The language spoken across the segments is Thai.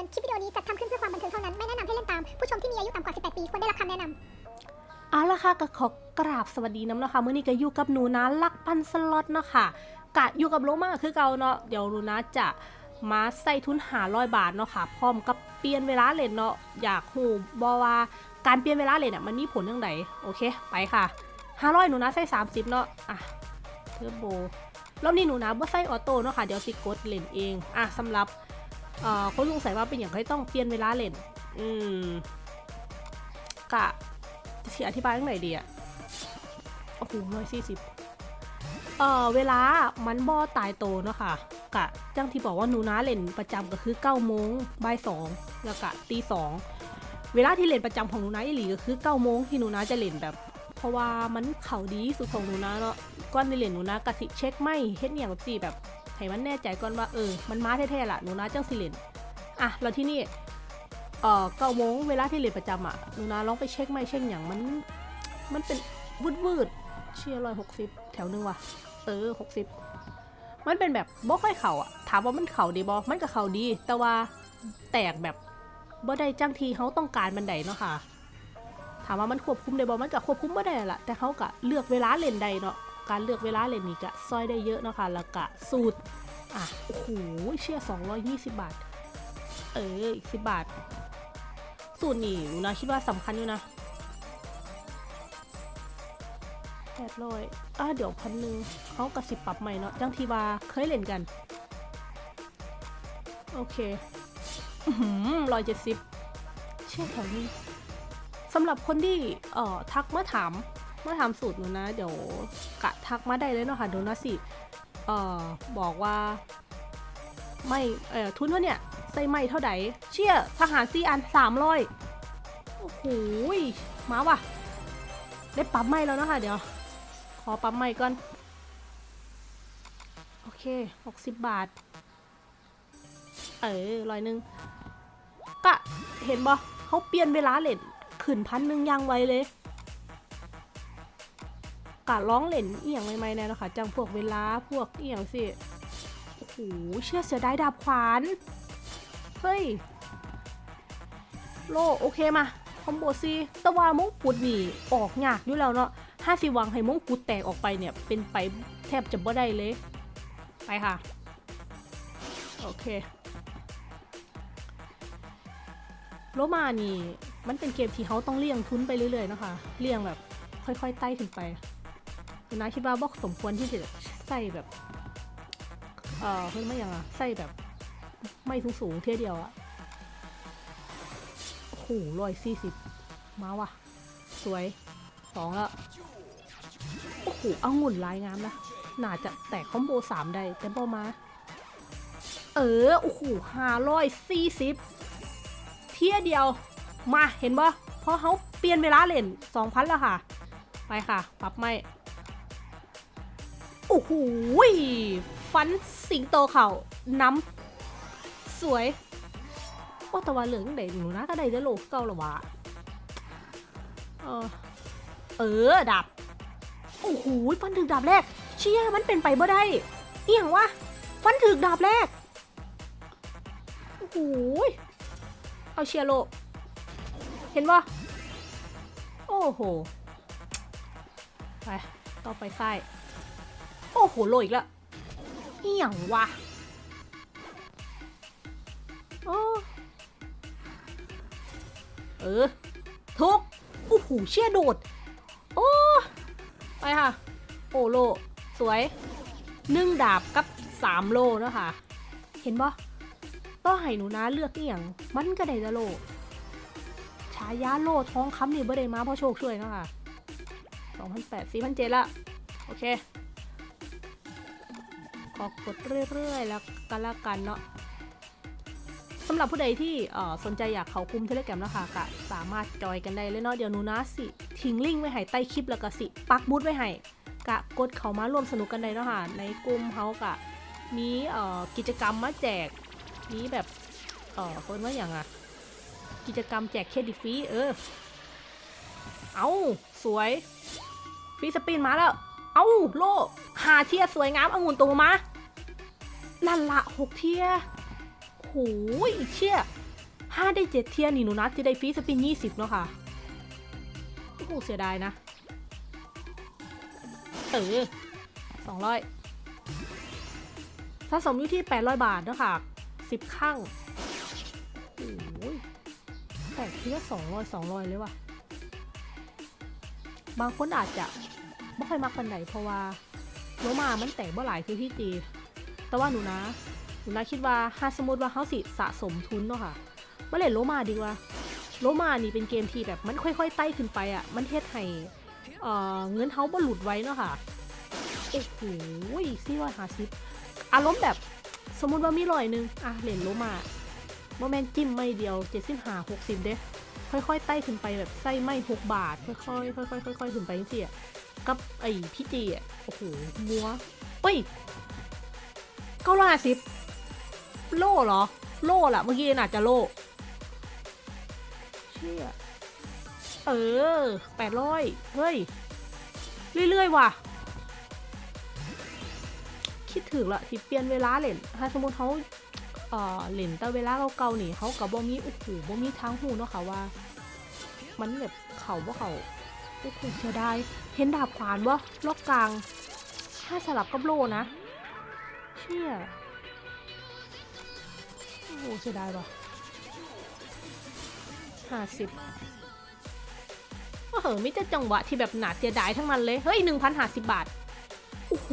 อน คลิปวิดีโอนี้จัดทำขึ้นเพื่อความบันเทิงเท่านั้น ไม่แนะนำให้เล่นตาม ผู้ชมที่มีอายุต่ำกว่า 18 ปี ควรได้รับคำแนะนำ เอาละค่ะก็ขอกราบสวัสดีน้ำเนาะค่ะมื้อนี้ก็อยู่กับหนูนะลักปันสล็อตเนาะค่ะกะอยู่กับโลมาคือเก่าเนาะเดี๋ยวหนูนะจะมาใส่ทุนหาร้อยบาทเนาะค่ะพร้อมกับเปลี่ยนเวลาเล่นเนาะอยากหูบอว่าการเปลี่ยนเวลาเล่นอะมันมีผลยังไงโอเคไปค่ะห้าร้อยหนูนะใส่สามสิบเนาะอะเทอร์โบรอบนี้หนูนะบ่ใส่ออโต้เนาะค่ะเดี๋ยวสิกดเล่นเองอะสำหรับ เอ่อคนสงสัยว่าเป็นอย่างไรต้องเปลี่ยนเวลาเล่น อืมกะจะอธิบายตรงไหนดีอะโอ้โหร้อยสี่สิบเอ่อเวลามันบ่ตายโตเนาะค่ะกะจังที่บอกว่าหนูนะเล่นประจำก็คือเก้าโมงบ่ายสองแล้วกะตีสองเวลาที่เล่นประจำของหนูนะอีหลีก็คือเก้าโมงที่หนูนะจะเล่นแบบ เพราะว่ามันเข่าดีสุดของหนูนะเนาะก่อนในเล่นหนูนะกะสิเช็คไม่เฮ็ดอหย่างแบบสี่แบบ ให้มันแน่ใจก่อนว่าเออ มันมาแท้ๆล่ะหนูนะจังสิเล่นอะแล้วที่นี่เอ่อเก้าโมงเวลาที่เรียนประจำอะหนูนาลองไปเช็คไม่เช็คอย่างมัน มันเป็นวืดวืดๆเชียร์ร้อยหกสิบแถวหนึงว่ะ เออหกสิบมันเป็นแบบบ่ค่อยเข่าอะ ถามว่ามันเข่าดีบอมันก็เข่าดี แต่ว่าแตกแบบบ่ได้จังทีเขาต้องการบันไดเนาะค่ะ ถามว่ามันควบคุมได้บอมันก็ควบคุมบ่ได้ละแต่เขาก็เลือกเวลาเล่นใดเนาะ การเลือกเวลาเล่นนี่ก็ซอยได้เยอะเนาะค่ะแล้วก็สูตรอะโอ้โหเชี่ยสองร้อยยี่สิบบาท เอออีกสิบบาท สูตรนี่หนูนะคิดว่าสำคัญอยู่นะแปดร้อยอะเดี๋ยวพันหนึ่งเขากระสิบปรับใหม่เนาะจังทีว่าเคยเล่นกัน โอเคร้อยเจ็ดสิบเชื่อแถวนี้สำหรับคนที่เอ่อทักเมาถาม มาถาสูตรหนูนะ เดี๋ยวกะทักมาได้เลยเนาะค่ะเดี๋ยวนะสิเอ่อบอกว่า ไม่เอ่อทุนเท่าเนี่ยใส่ไม่เท่าไหร่เชี่ยทหารซีอันสามร้อยโอ้โหมาว่ะ ได้ปั๊มไม่แล้วนะค่ะเดี๋ยว ขอปั๊มไม่ก่อน โอเคหกสิบบาท เออร้อยหนึ่งก็เห็นบ่เขาเปลี่ยนเวลาเล่นขึ้นพันหนึ่งยังไวเลย กะร้องเล่นเอียงใหม่ๆแน่เนาะคะจังพวกเวลาพวกเอียงสิโอ้โหเชื่อเสียดายดาบขวานเฮ้ยโลโอเคมาคอมโบซีแต่ว่ามงกุฎนี่ออกยากอยู่แล้วเนาะห้าสิวังให้มงกุฎแตกออกไปเนี่ย เป็นไปแทบจะบ่ได้เลย ไปค่ะ โอเค โลมานี่ มันเป็นเกมที่เขาต้องเลี่ยงทุนไปเรื่อยๆนะคะ เลี่ยงแบบค่อยๆไต่ขึ้นไป นะคิดว่าบอกสมควรที่จะใส่แบบเออเพิ่งไม่ยังอะใส่แบบ ไม่สูงสูงเทียเดียวอะโอ้โหร้อยสี่สิบมาว่ะ สวยสองแล้วโอ้โหเอางุ่นลายงามนะน่าจะแตกคอมโบสามได้แต่บอมา เออโอ้โหห้าร้อยสี่สิบเที่ยเดียว มาเห็นบ่เพราะเขาเปลี่ยนเวลาเล่นสองพันแล้วค่ะ ไปค่ะ ปรับไม่ โอ้โหฟันสิงโตเขาน้ำสวยโอ้แตะวันเหลืองเด็หนูนะก็ได้เดอโลกเก่าหรอวะเออเออดับ โอ้โหฟันถึกดาบแรก เชี่ยมันเป็นไปบ่ได้เอียงวะฟันถึกดาบแรกโอ้โหเอาเชียร์โล เห็นปะโอ้โห ไป ต่อไปไส้ อ้โหโลอีกแล้วเอี่ยงวะโอ้เออ ทุกโอ้โหเชี่ยโดด โอ้ ไปค่ะ โอ้โล สวยหนึ่งดาบกับสามโลเนะค่ะเห็นปะต้องให้หนูนะเลือกเอี่ยง มันก็ได้จะโลฉายาโลท้องคำนี่บ่ได้มาเพราะโชคช่วยเนะค่ะสองพันแปดสี่พันเจ็ดละ โอเค ขอกดเรื่อยๆ แล้วกันละกันเนาะสำหรับผู้ใดที่สนใจอยากเขาคุมเทเลแกรมนะคะก็สามารถจอยกันได้เลยเนาะเดี๋ยวหนูนะสิทิ้งลิงก์ไว้ให้ใต้คลิปแล้วก็สิปักบูธไว้ให้กะกดเขามาร่วมสนุกกันได้เนาะค่ะในกลุ่มเขากะมีกิจกรรมมาแจกมีแบบเออคนว่าอย่างอะกิจกรรมแจกเครดิตฟรีเออเอาสวยฟรีสปินมาแล้วเอาโลหาเทียสวยงามองุ่นตัวมา นั่นละหกเทียโหยเชี่ยห้าได้เจ็ดเทียนี่หนูนัดจะได้ฟรีสปินยี่สิบเนาะค่ะ โอ้โหเสียดายนะ เออสองร้อยถ้าสมอยู่ที่แปดร้อยบาทเนาะค่ะสิบข้างโอ้ยแตกทีละสองร้อยสองร้อยเลยว่ะ บางคนอาจจะไม่ค่อยมักปันไหนเพราะว่าโลมามันแตกบ่หลายคือพี่จี แต่ว่าหนูนะ หนูนะคิดว่าถ้าสมมติว่าเขาสิสะสมทุนเนาะค่ะมาเล่นโลมาดีกว่า โลมานี่เป็นเกมที่แบบมันค่อย ๆ ไต่ขึ้นไปอะ มันเทศให้เอ่อเงินเขาบ่หลุดไว้เนาะค่ะโอ้โหสี่ร้อยหาสิบอารมณ์แบบสมมติว่ามีร้อยหนึ่งอะเล่นโลมาโมแมนจิ้มไม่เดียวเจ็ดสิบห้าหกสิบเด้ค่อยๆไต่ขึ้นไปแบบไส้ไม่หกบาท ค่อยๆค่อยๆค่อยๆขึ้นไปจริงๆอะกับไอ้พี่จีอะโอ้โหมัวเฮ้ย เก้าร้อยห้าสิบโล่เหรอ โล่ล่ะ เมื่อกี้น่าจะโล่เชี่ยเออแปดร้อยเฮ้ย เรื่อย ๆ ว่ะ คิดถึงละที่เปลี่ยนเวลาเล่นถ้าสมมติเขาเอ่อเล่นแต่เวลาเก่าๆนี่เขากับบ่มีโอ้โหบ่มีทางหูเนาะค่ะว่า มันแบบเขาบ่าเขาโอ้โหเสียดายเห็นดาบขวานวะล็อกกลาง ถ้าสลับกับโลนะ เชี่ยโอ้โหเสียดายว่ะห้าสิบโอ้โหมิแต่จังหวะที่แบบหนาเสียดายทั้งมันเลย เฮ้ยหนึ่งพันห้าสิบบาท โอ้โห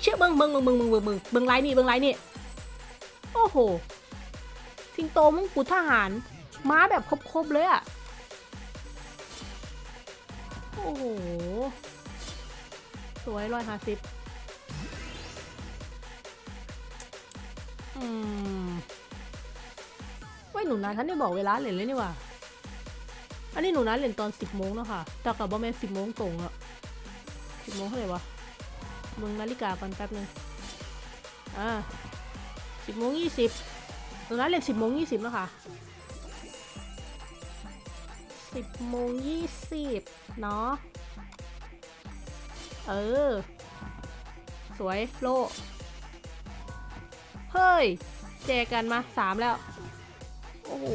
เชื่อเบิงเบิงเบิงเบิงเบิงเบิงเบิงเบิงไลน์นี่เบิงไลน์นี่ โอ้โห สิงโตมงกุฎทหาร ม้าแบบครบๆเลยอะโอ้โห สวยร้อยห้าสิบ ว้ยหนูนะท่านได้บอกเวลาเล่นเลยนี่ว่าอันนี้หนูนะเล่นตอนสิบโมงเนาะค่ะแต่กับบอแมนสิบโมงตรงอะสิบโมงเท่าไหร่วะมึงนาฬิกากันแป๊บนึงอ่าสิบโมงยี่สิบหนูนะเล่นสิบโมงยี่สิบแล้วค่ะสิบโมงยี่สิบเนาะ เออ สวยโล เฮ้ยแจกันมาสามแล้ว โอ้โห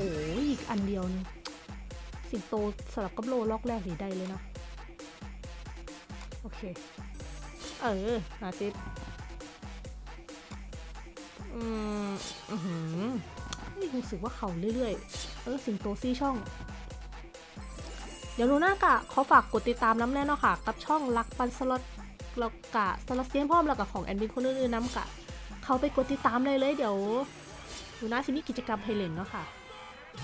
อีกอันเดียวนึงสิงโตสลับกับโลล็อกแรกหนีได้เลยนะ โอเค เออหาซิปอืมอือหือนี่รู้สึกว่าเขาเรื่อยๆ เออ สิงโตซี่ช่อง เดี๋ยวหนูหน้ากะขอฝากกดติดตามน้ำแน่เนาะค่ะ กับช่องรักปันสล็อตแล้วกะสล็อตเซียนพร้อมแล้วกับของแอนบินคนอื่นๆน้ำกะ เขาไปกดติดตามเลยเลยเดี๋ยวหนูน่าสิมีกิจกรรมให้เล่นเนาะค่ะ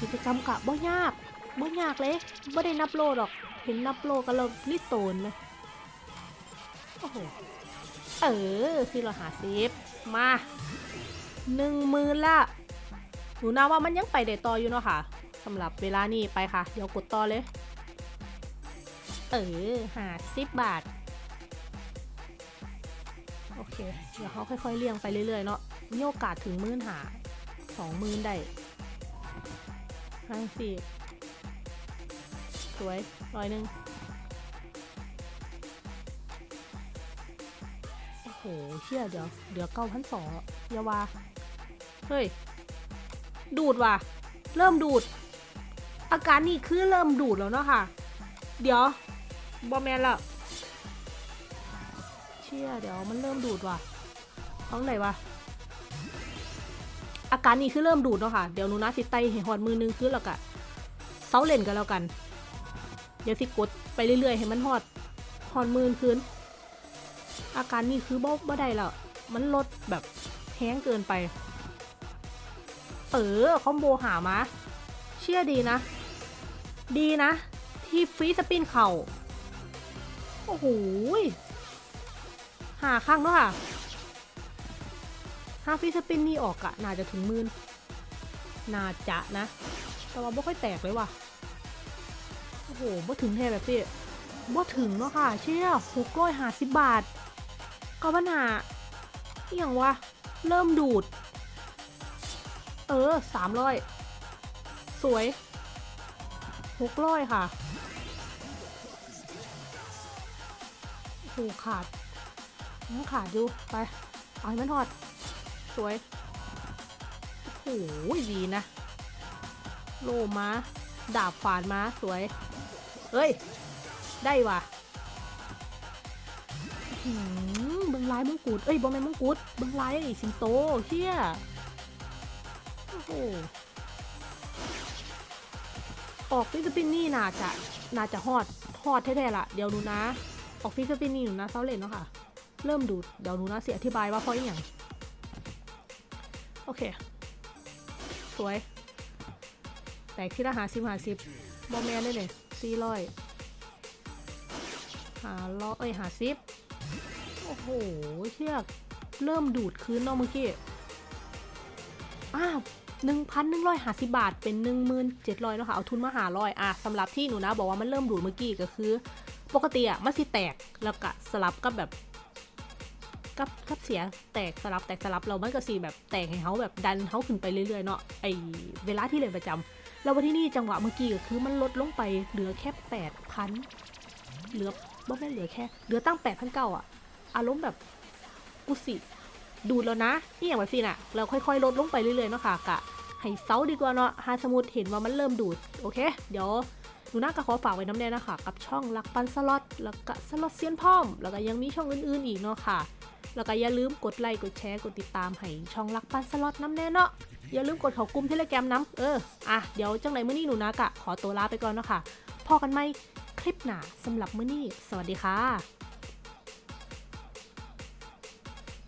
กิจกรรมกะบ่ยากบ่ยากเลยบ่ได้นับโลดอกเห็นนับโลกันแล้วรีดโตนเลยโอ้โหเออคือเราหาซิฟมาหนึ่งหมื่นละหนูนาว่ามันยังไปได้ต่ออยู่เนาะค่ะสำหรับเวลานี้ไปค่ะ เดี๋ยวกดต่อเลย เออหาสิบบาท เคเดี๋ยวเขาค่อยๆเลี่ยงไปเรื่อยๆเนาะมีโอกาสถึงมื่นหาสองมื่นได้ห้าสี่สวยร้อยหนึ่งโอ้โหเชี่ยเดี๋ยวเดี๋ยวเก้าพันสองยาวาเฮ้ย ดูดว่ะ เริ่มดูด อาการนี่คือเริ่มดูดแล้วเนาะค่ะ เดี๋ยวบอแมนละ ชี่ยเดี๋ยวมันเริ่มดูดว่ะท้องไหนวะอาการนี้คือเริ่มดูดเนาะค่ะ เดี๋ยวหนูนะสิไตเห็นหอดมือนึงคือแล้วกะเซาเล่นกันแล้วกัน เดี๋ยวสิกดไปเรื่อยๆให้มันหอดหอดมือคืนอาการนี้คือบ่บ่ได้แล้วมันลดแบบแห้งเกินไป เออคอมโบหามา เชื่อดีนะ ดีนะ ที่ฟรีสปินเข่า โอ้โห หาข้างเนาะค่ะถ้าฟีสปินนี่ออกอะน่าจะถึงมื่นน่าจะนะ แต่ว่าบ่ค่อยแตกเลยว่ะ โอ้โหบ่ถึงแท้แบบพี่บ่ถึงเนาะค่ะ เชี่ยหกร้อยห้าสิบบาท ก็ปัญหาอย่างวะ เริ่มดูด เออสามร้อยสวยหกร้อยค่ะโอ้โหขาด ยังขาดอยู่ ไป เอาให้มันทอด สวย โอ้โหดีนะ โลมาดาบฝานมาสวย เอ้ย ได้ว่ะเบิงลายมงกุฎเอ้ยบอมแมนมงกุฎเบิงลายสิงโตเชี่ยโอ้โหออกฟิลิปปินนี่น่าจะ น่าจะฮอดฮอดแท้ๆล่ะ เดี๋ยวหนูนะ ออกฟิลิปปินนี่หนูนะเซาเลนเนาะค่ะ เริ่มดูดเดี๋ยวหนูนะเสียอธิบายว่าเพราะอย่างโอเค สวย แตกที่ละหาสิบหาสิบบอมแมนได้เลยสี่ร้อยหาล้อเอ้ยหาสิบโอ้โห เชือกเริ่มดูดคืนเนาะเมื่อกี้ อ้าวหนึ่งพันหนึ่งร้อยหาสิบาท เป็นหนึ่งหมื่นเจ็ดร้อยเนาะค่ะ เอาทุนมาหาร้อยอะสำหรับที่หนูนะ บอกว่ามันเริ่มดูดเมื่อกี้ก็คือ ปกติอะมันสิแตกแล้วก็สลับกับแบบ กับกับเสียแตกสลับแตกสลับเรามันก็สีแบบแตกให้เขาแบบดันเขาขึ้นไปเรื่อยๆเนาะไอเวลาที่เล่นประจำแล้ววันที่นี่จังหวะเมื่อกี้ก็คือมันลดลงไปเหลือแค่แปดพันเหลือบ่แม่เหลือแค่เหลือตั้งแปดพันเก้าอะอารมณ์แบบกูสิดูดแล้วนะนี่อย่างแบบสิน่ะ เราค่อยๆ ลดลงไปเรื่อยๆเนาะค่ะกะให้เซาดีกว่าเนาะหาสมุดเห็นว่ามันเริ่มดูด โอเค เดี๋ยวหนูน่าก็ขอฝากไว้น้ำแน่นะคะ กับช่องลักปันสล็อต แล้วก็สล็อตเซียนพ่อม แล้วก็ยังมีช่องอื่นๆอีกเนาะค่ะ แล้วก็อย่าลืมกดไลค์กดแชร์กดติดตามให้ช่องรักปันสล็อตน้ำแน่เนาะอย่าลืมกดเขากลุ่มเทเลแกรมน้ำเอออะเดี๋ยวจังไหนมื้อนี้หนูนะกะขอตัวลาไปก่อนเนาะค่ะพอกันไหมคลิปหนาสำหรับมื้อนี้ สวัสดีค่ะ